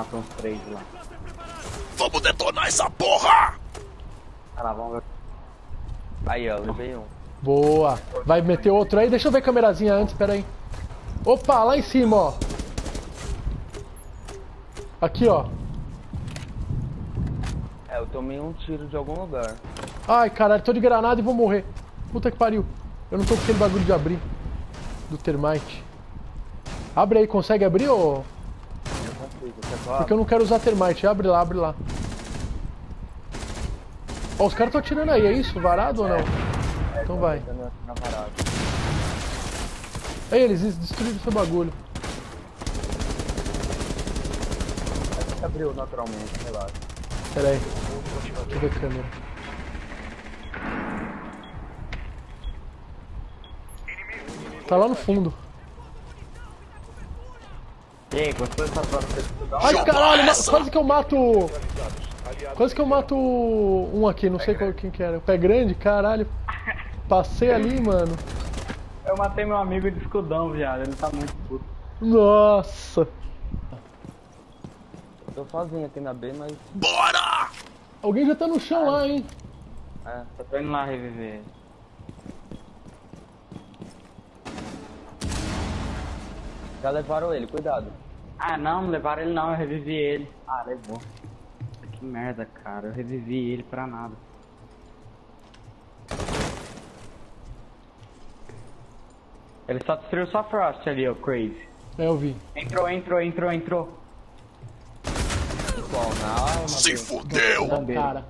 Matou uns três lá. Vamos detonar essa porra! Lá, vamos ver. Aí, ó, levei um. Boa. Vai meter outro aí? Deixa eu ver a câmerazinha antes, pera aí. Opa, lá em cima, ó. Aqui, ó. É, eu tomei um tiro de algum lugar. Ai, caralho, tô de granada e vou morrer. Puta que pariu. Eu não tô com aquele bagulho de abrir. Do termite. Abre aí, consegue abrir ou... Eu consigo, você só Porque eu não quero usar termite. Abre lá, abre lá. Ó, os caras estão atirando aí, é isso? Varado ou não? Então vai. Tá na- na varada. Aí, eles destruíram seu bagulho. Acho que abriu naturalmente, relaxa. Pera aí. Deixa eu ver a câmera. Tá lá no fundo. Gostou dessa você dá? Ai, caralho, quase que eu mato... Quase que eu mato um aqui, não sei qual, quem que era. O pé grande, caralho. Passei ali, mano. Eu matei meu amigo de escudão, viado. Ele tá muito puto. Nossa. Eu tô sozinho aqui na B, mas. Bora! Alguém já tá no chão lá, hein? É. Eu tô indo lá reviver. Já levaram ele, cuidado. Ah, não, não levaram ele não, eu revivi ele. Ah, levou. Que merda, cara. Eu revivi ele pra nada. Ele só destruiu só Frost ali, ó, Crazy. É, eu vi. Entrou, entrou, entrou, entrou. Qual? Na arma? Se fudeu! Cara.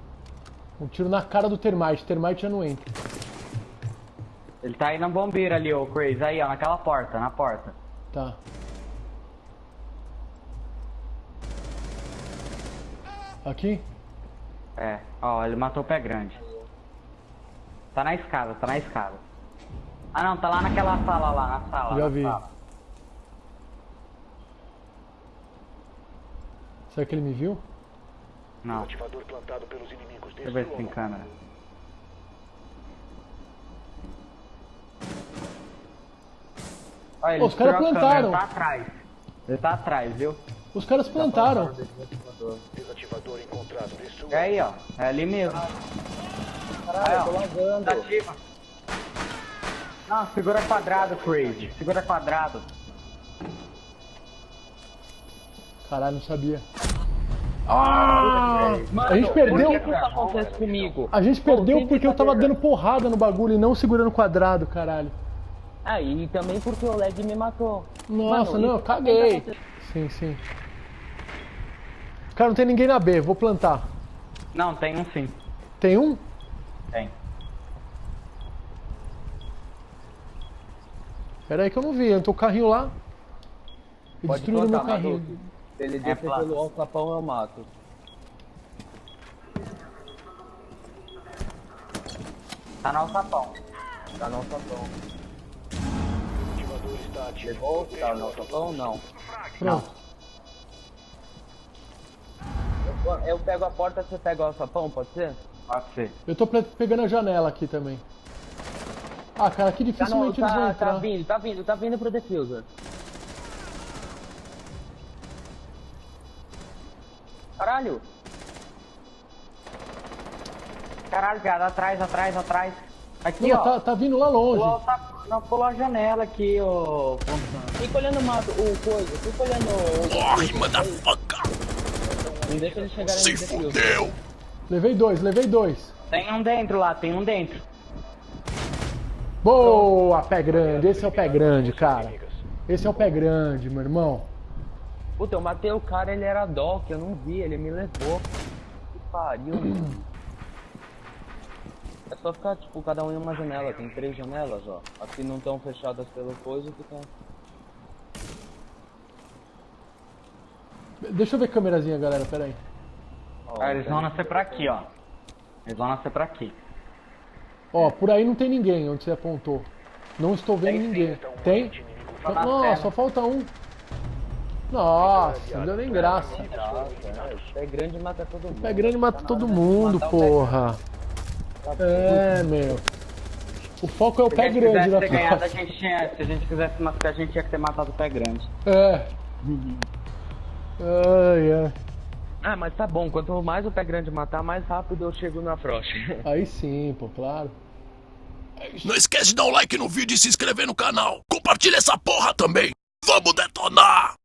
Um tiro na cara do termite. Termite já não entra. Ele tá aí na bombeira ali, ó, Crazy. Aí, ó, naquela porta, na porta. Tá. Aqui? É, ó, ele matou o pé grande. Tá na escada, tá na escada. Ah não, tá lá naquela sala lá, na sala. Já na vi. sala. Será que ele me viu? Não, Ativador plantado pelos inimigos. deixa eu ver se tem câmera. Olha, ele os caras a câmera, plantaram. Ele tá atrás. Ele tá atrás, viu? Os caras plantaram. Desativador encontrado. Destrua. É aí, ó. É ali mesmo. Caralho, eu tô Tá lagando. ativa. Não, segura quadrado, Crazy. Segura quadrado. Caralho, não sabia. Ah! a gente perdeu. Por que, que isso acontece comigo? A gente perdeu porque eu tava dando porrada no bagulho e não segurando o quadrado, caralho. Ah, e também porque o lag me matou. Nossa, Mano, não, caguei. Sim, sim. Cara, não tem ninguém na B, vou plantar. Não, tem um sim. Tem um? Tem. Pera aí que eu não vi, entrou o carrinho lá. E Pode destruíram meu carrinho. Se ele É descer plano. pelo alçapão, eu mato. Tá no alçapão. Tá no alçapão. Ativador está ativo. Levou? Tá no alçapão? Não. Pronto. Eu, eu pego a porta, você pega o alçapão, pode ser? Pode ser. Eu tô pe- pegando a janela aqui também. Ah, cara, aqui Tá, não, dificilmente eles vão tá, entrar. tá vindo, tá vindo, tá vindo pro diffuser. Caralho! Caralho, viado, atrás, atrás, atrás. Aqui, Não, ó. tá, tá vindo lá longe. Pulou, tá, não, pulou a janela aqui, ô. Fica olhando o mato, o coisa, fica olhando o... Morre, motherfucker! Não deixa eles chegarem Se fudeu! Levei dois, levei dois. Tem um dentro lá, tem um dentro. Boa, pé grande. Esse é o pé grande, cara. Esse é o pé grande, meu irmão. Puta, eu matei o cara, ele era doc, eu não vi, ele me levou. Que pariu, mano. É só ficar, tipo, cada um em uma janela, tem três janelas, ó. Aqui não estão fechadas pelo coisa, fica... Deixa eu ver a câmerazinha, galera, pera aí. Ó, Ah, eles tem- vão nascer pra aqui, ó. Eles vão nascer pra aqui. Ó, por aí não tem ninguém onde você apontou. Não estou vendo ninguém. Tem? Só tela. só falta um. Nossa, não deu nem graça. Nossa, é, pé grande mata todo mundo. Pé grande mata todo mundo, porra. É, meu. O foco é o Se a pé gente grande quisesse da ter ganhado, a gente tinha, se a gente quisesse matar, a gente tinha que ter matado o pé grande. É. Ai, ai. Ah, mas tá bom, quanto mais o pé grande matar, mais rápido eu chego na Frost. Aí sim, pô, claro. Não esquece de dar um like no vídeo e se inscrever no canal. Compartilha essa porra também. Vamos detonar!